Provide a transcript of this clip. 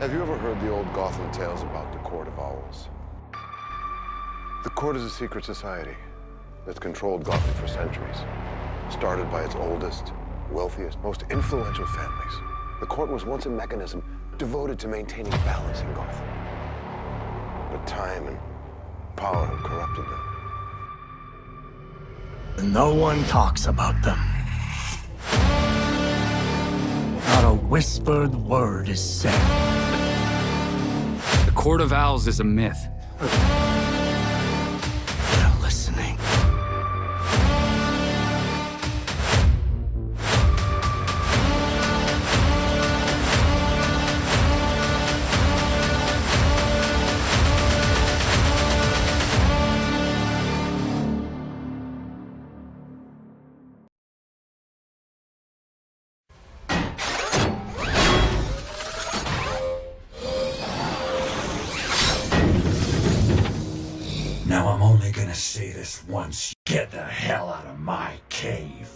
Have you ever heard the old Gotham tales about the Court of Owls? The Court is a secret society that's controlled Gotham for centuries. Started by its oldest, wealthiest, most influential families. The Court was once a mechanism devoted to maintaining balance in Gotham. But time and power have corrupted them. No one talks about them. Not a whispered word is said. Court of Owls is a myth. Now I'm only gonna say this once. Get the hell out of my cave.